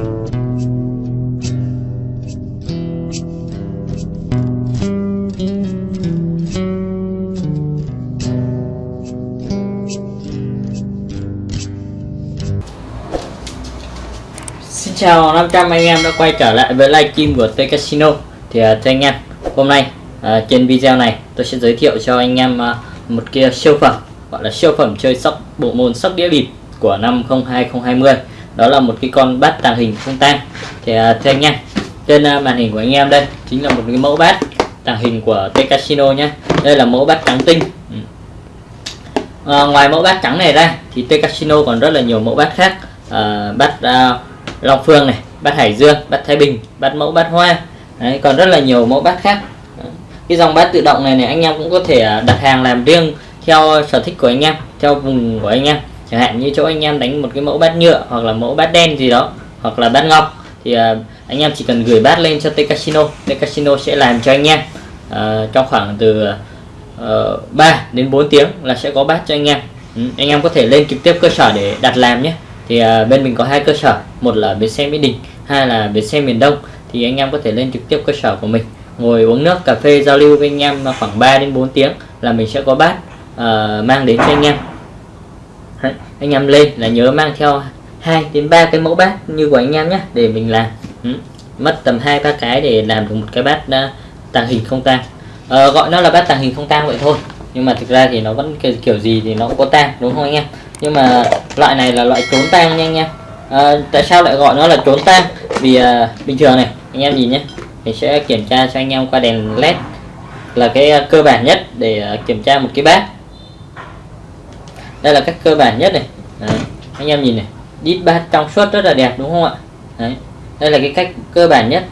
Xin chào 500 anh em đã quay trở lại với livestream của T Casino. Thì uh, thưa anh em hôm nay uh, trên video này tôi sẽ giới thiệu cho anh em uh, một kia siêu phẩm gọi là siêu phẩm chơi sóc bộ môn sóc đĩa bịp của năm 2020 đó là một cái con bát tàng hình không tang. Thì uh, thưa anh em trên uh, màn hình của anh em đây chính là một cái mẫu bát tàng hình của T Casino nhé đây là mẫu bát trắng tinh. Uh, ngoài mẫu bát trắng này ra thì T Casino còn rất là nhiều mẫu bát khác. Uh, bát uh, Long Phương này bát Hải Dương bát Thái Bình bát mẫu bát Hoa. Đấy, còn rất là nhiều mẫu bát khác. Cái dòng bát tự động này này anh em cũng có thể đặt hàng làm riêng theo sở thích của anh em theo vùng của anh em chẳng hạn như chỗ anh em đánh một cái mẫu bát nhựa hoặc là mẫu bát đen gì đó hoặc là bát ngọc thì uh, anh em chỉ cần gửi bát lên cho T Casino T Casino sẽ làm cho anh em uh, trong khoảng từ ờ, uh, 3 đến 4 tiếng là sẽ có bát cho anh em. Ừ, anh em có thể lên trực tiếp cơ sở để đặt làm nhé. Thì uh, bên mình có hai cơ sở một là bến xe mỹ đình hai là bến xe miền đông. Thì anh em có thể lên trực tiếp cơ sở của mình ngồi uống nước cà phê giao lưu với anh em khoảng 3 đến 4 tiếng là mình sẽ có bát uh, mang đến cho anh em anh em lên là nhớ mang theo 2 đến 3 cái mẫu bát như của anh em nhé để mình làm. Ừ. mất tầm hai ba cái để làm được một cái bát uh, tàng hình không tang. Uh, gọi nó là bát tàng hình không tang vậy thôi. Nhưng mà thực ra thì nó vẫn kiểu, kiểu gì thì nó cũng có tang đúng không anh em? Nhưng mà loại này là loại trốn tang nha anh em. À, tại sao lại gọi nó là trốn tang? Vì à, bình thường này anh em nhìn nhé mình sẽ kiểm tra cho anh em qua đèn led là cái à, cơ bản nhất để à, kiểm tra một cái bát đây là cách cơ bản nhất này. Đấy. anh em nhìn này. Đít bát trong suốt rất là đẹp đúng không ạ? Đấy. đây là cái cách cơ bản nhất.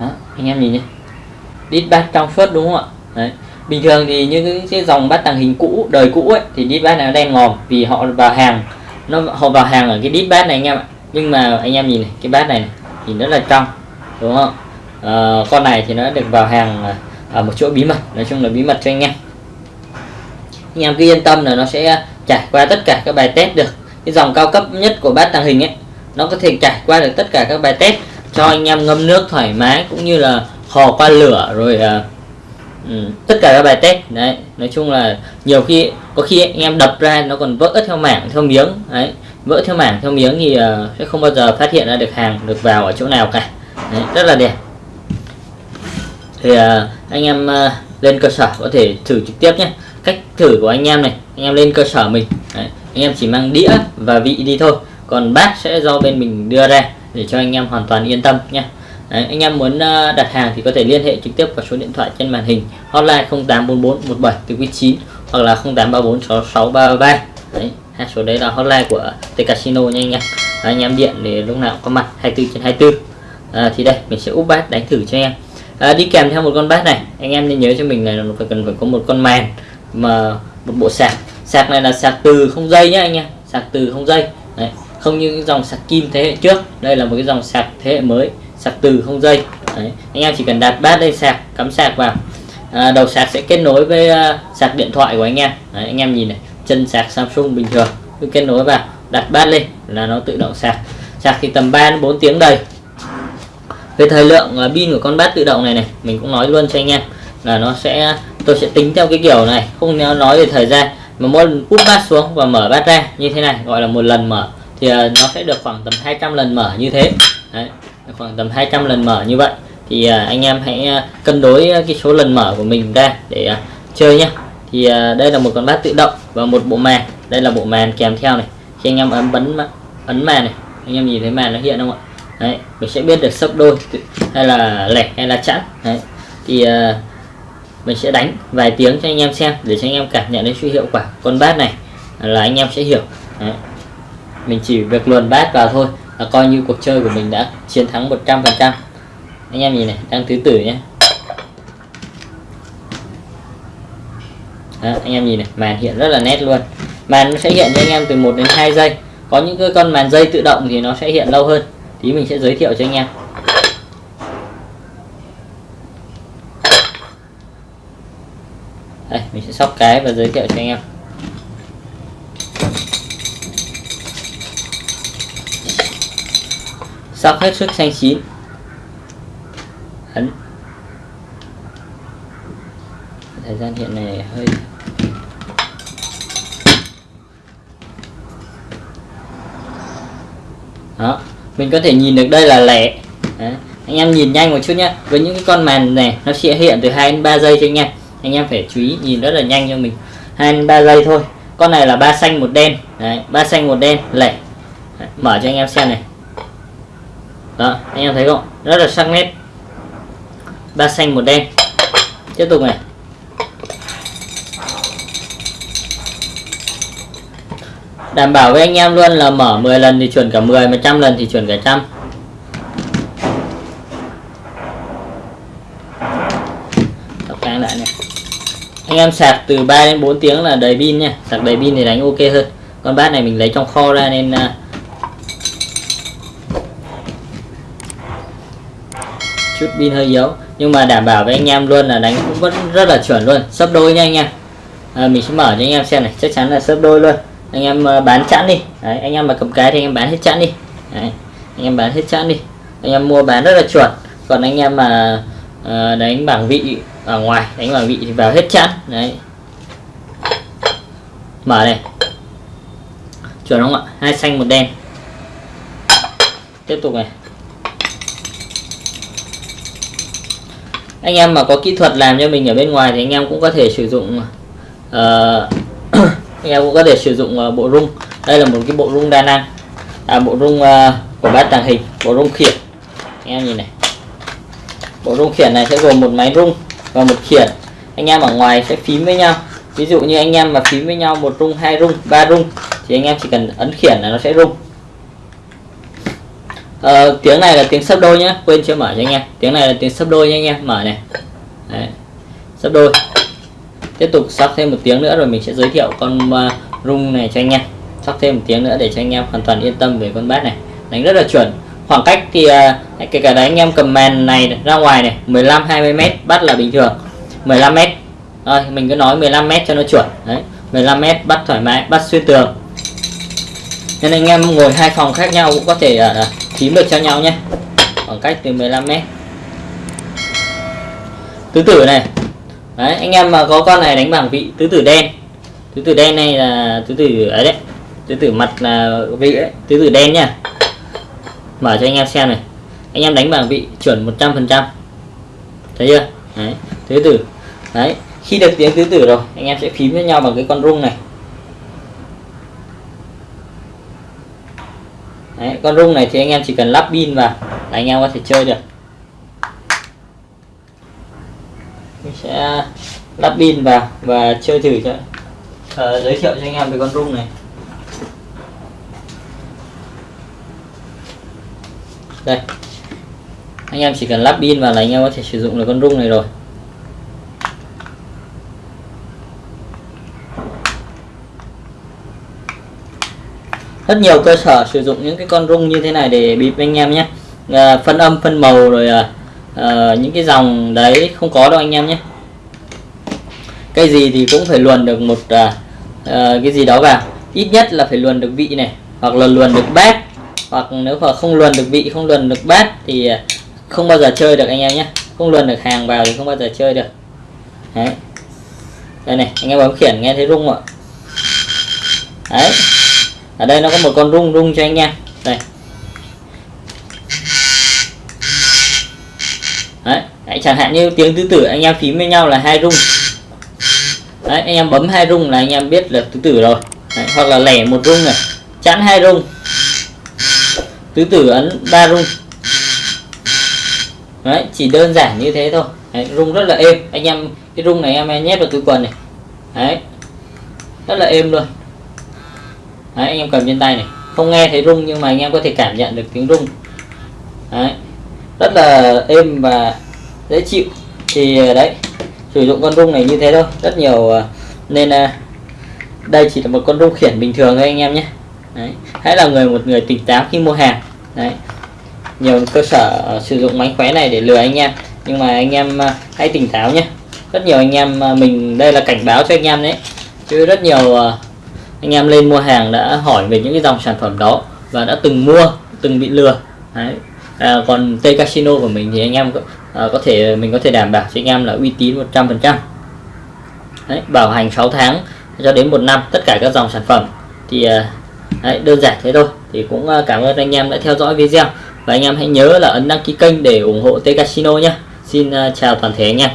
Đó, anh em nhìn nhé. Đít bát trong suốt đúng không ạ? Đấy bình thường thì những cái, dòng bát tàng hình cũ đời cũ ấy thì đít bát này đen ngòm vì họ vào hàng nó họ vào hàng ở cái đít bát này anh em ạ. Nhưng mà anh em nhìn này cái bát này, này thì rất là trong đúng không? À, con này thì nó được vào hàng à, ở một chỗ bí mật. Nói chung là bí mật cho anh em. Anh em cứ yên tâm là nó sẽ trải qua tất cả các bài test được. Cái dòng cao cấp nhất của bát tàng hình ấy nó có thể trải qua được tất cả các bài test cho anh em ngâm nước thoải mái cũng như là hò qua lửa rồi uh, Ừ, tất cả các bài test. Đấy nói chung là nhiều khi có khi anh em đập ra nó còn vỡ theo mảng theo miếng. Đấy vỡ theo mảng theo miếng thì uh, sẽ không bao giờ phát hiện ra được hàng được vào ở chỗ nào cả. Đấy, rất là đẹp thì uh, anh em uh, lên cơ sở có thể thử trực tiếp nhé. Cách thử của anh em này anh em lên cơ sở mình. Đấy, anh em chỉ mang đĩa và vị đi thôi. Còn bát sẽ do bên mình đưa ra để cho anh em hoàn toàn yên tâm nhé. Đấy, anh em muốn uh, đặt hàng thì có thể liên hệ trực tiếp vào số điện thoại trên màn hình hotline 0844 17 từ quý 9 hoặc là 0834 6633 đấy hai số đấy là hotline của T Casino nha anh em. Anh em điện để lúc nào có mặt 24 trên 24 à, thì đây mình sẽ úp bát đánh thử cho em à, đi kèm theo một con bát này. Anh em nên nhớ cho mình này là phải cần phải có một con màn mà một bộ sạc. Sạc này là sạc từ không dây nhé anh em. Sạc từ không dây. Đấy. không như dòng sạc kim thế hệ trước. Đây là một cái dòng sạc thế hệ mới sạc từ không dây. Đấy. anh em chỉ cần đặt bát lên sạc cắm sạc vào. À, đầu sạc sẽ kết nối với uh, sạc điện thoại của anh em. Đấy, anh em nhìn này chân sạc Samsung bình thường. Cứ kết nối vào đặt bát lên là nó tự động sạc. Sạc thì tầm 3 đến 4 tiếng đầy về thời lượng à, pin của con bát tự động này này, mình cũng nói luôn cho anh em, là nó sẽ, tôi sẽ tính theo cái kiểu này, không nói về thời gian. Mà mỗi lần úp bát xuống và mở bát ra như thế này, gọi là một lần mở, thì à, nó sẽ được khoảng tầm 200 lần mở như thế. Đấy, khoảng tầm 200 lần mở như vậy. Thì à, anh em hãy cân đối cái số lần mở của mình ra để chơi nhé thì đây là một con bát tự động và một bộ màn. Đây là bộ màn kèm theo này. Khi anh em ấn bấm, ấn màn này, anh em nhìn thấy màn nó hiện không ạ? Đấy mình sẽ biết được sấp đôi hay là lẻ hay là chẵn. Đấy thì uh, mình sẽ đánh vài tiếng cho anh em xem để cho anh em cảm nhận đến sự hiệu quả con bát này là anh em sẽ hiểu. Đấy. mình chỉ việc luồn bát vào thôi là coi như cuộc chơi của mình đã chiến thắng 100% anh em nhìn này đang thứ tử nhé Đó, anh em nhìn này màn hiện rất là nét luôn. Màn nó sẽ hiện cho anh em từ 1 đến 2 giây. Có những cái con màn dây tự động thì nó sẽ hiện lâu hơn tí mình sẽ giới thiệu cho anh em. Đây, mình sẽ sóc cái và giới thiệu cho anh em. Sóc hết sức xanh chín. Ấn. Thời gian hiện này hơi mình có thể nhìn được đây là lẻ. Đấy. anh em nhìn nhanh một chút nhé với những cái con màn này nó sẽ hiện từ 2 đến 3 giây cho anh em. Anh em phải chú ý nhìn rất là nhanh cho mình. 2 đến 3 giây thôi. Con này là ba xanh một đen. Đấy, ba xanh một đen lẻ. Đấy, mở cho anh em xem này. Đó anh em thấy không? Rất là sắc nét. Ba xanh một đen. Tiếp tục này. Đảm bảo với anh em luôn là mở 10 lần thì chuẩn cả 10 mà trăm lần thì chuẩn cả trăm. Tập lại này. Anh em sạc từ 3 đến 4 tiếng là đầy pin nha. Sạc đầy pin thì đánh ok hơn. Con bát này mình lấy trong kho ra nên à, chút pin hơi yếu. Nhưng mà đảm bảo với anh em luôn là đánh cũng vẫn rất là chuẩn luôn. Sấp đôi nha anh em. À, mình sẽ mở cho anh em xem này. Chắc chắn là sấp đôi luôn anh em ờ, bán chẵn đi. Đấy, anh em mà cầm cái thì anh em bán hết chẵn đi. Đấy, anh em bán hết chẵn đi. Anh em mua bán rất là chuẩn. Còn anh em mà uh, đánh bảng vị ở ngoài đánh bảng vị thì vào hết chẵn. Đấy. Mở này. Chuẩn không ạ? Hai xanh một đen. Tiếp tục này. Anh em mà có kỹ thuật làm cho mình ở bên ngoài thì anh em cũng có thể sử dụng uh, anh em cũng có thể sử dụng uh, bộ rung. Đây là một cái bộ rung đa năng. À, bộ rung uh, của bát tàng hình bộ rung khiển. Anh em nhìn này. Bộ rung khiển này sẽ gồm một máy rung và một khiển. Anh em ở ngoài sẽ phím với nhau. Ví dụ như anh em mà phím với nhau một rung hai rung ba rung thì anh em chỉ cần ấn khiển là nó sẽ rung. Ờ, tiếng này là tiếng sấp đôi nhé quên chưa mở cho anh em. Tiếng này là tiếng sấp đôi nha anh em. Mở này. Đấy. sấp đôi tiếp tục sóc thêm một tiếng nữa rồi mình sẽ giới thiệu con uh, rung này cho anh em. Sóc thêm một tiếng nữa để cho anh em hoàn toàn yên tâm về con bát này. Đánh rất là chuẩn. Khoảng cách thì uh, kể cả đấy anh em cầm màn này ra ngoài này 15 20 mét bắt là bình thường. 15 mét. Rồi mình cứ nói 15 mét cho nó chuẩn. Đấy 15 mét bắt thoải mái bắt xuyên tường. Nên anh em ngồi hai phòng khác nhau cũng có thể à, uh, phím được cho nhau nhé. Khoảng cách từ 15 mét. Tứ tử này đấy anh em mà có con này đánh bảng vị tứ tử đen. Tứ tử đen này là tứ tử ấy đấy tứ tử mặt là vị đấy tứ tử đen nha. Mở cho anh em xem này. Anh em đánh bảng vị chuẩn 100% thấy chưa? Đấy tứ tử. Đấy khi được tiếng tứ tử rồi anh em sẽ phím với nhau bằng cái con rung này. Đấy, con rung này thì anh em chỉ cần lắp pin vào là anh em có thể chơi được. Mình sẽ lắp pin vào và chơi thử cho uh, giới thiệu cho anh em về con rung này. Đây. Anh em chỉ cần lắp pin vào là anh em có thể sử dụng được con rung này rồi. Rất nhiều cơ sở sử dụng những cái con rung như thế này để bịp anh em nhé. À, phân âm phân màu rồi à, Ờ, những cái dòng đấy không có đâu anh em nhé. Cây gì thì cũng phải luồn được một uh, cái gì đó vào. Ít nhất là phải luồn được vị này hoặc là luồn được bát hoặc nếu mà không luồn được vị không luồn được bát thì à, không bao giờ chơi được anh em nhé. Không luồn được hàng vào thì không bao giờ chơi được. Đấy. Đây này anh em bấm khiển nghe thấy rung ạ? Đấy. Ở đây nó có một con rung rung cho anh em. Đây. Đấy, đấy chẳng hạn như tiếng tứ tử anh em phím với nhau là hai rung. Đấy anh em bấm hai rung là anh em biết là tứ tử rồi. Đấy, hoặc là lẻ một rung này chẵn hai rung. Tứ tử ấn ba rung. Đấy chỉ đơn giản như thế thôi. Đấy, rung rất là êm. Anh em cái rung này em nhét vào túi quần này. Đấy rất là êm luôn. Đấy, anh em cầm trên tay này. Không nghe thấy rung nhưng mà anh em có thể cảm nhận được tiếng rung. Đấy rất là êm và dễ chịu. Thì ờ, đấy, sử dụng con rung này như thế thôi, rất nhiều ờ, nên ờ, đây chỉ là một con rung khiển bình thường thôi anh em nhé. Đấy. hãy là người, một người tỉnh táo khi mua hàng. Đấy, nhiều cơ sở sử dụng mánh khóe này để lừa anh em, nhưng mà anh em hãy tỉnh táo nhé. Rất nhiều anh em mình, đây là cảnh báo cho anh em đấy. Chứ rất nhiều anh em lên mua hàng đã hỏi về những cái dòng sản phẩm đó và đã từng mua, từng bị lừa. Đấy à, còn T Casino của mình thì anh em có, à, có thể mình có thể đảm bảo cho anh em là uy tín 100% đấy, bảo hành 6 tháng cho đến một năm tất cả các dòng sản phẩm. Thì à, đấy, đơn giản thế thôi. Thì cũng à, cảm ơn anh em đã theo dõi video. Và anh em hãy nhớ là ấn đăng ký kênh để ủng hộ T Casino nhé. Xin à, chào toàn thể anh em.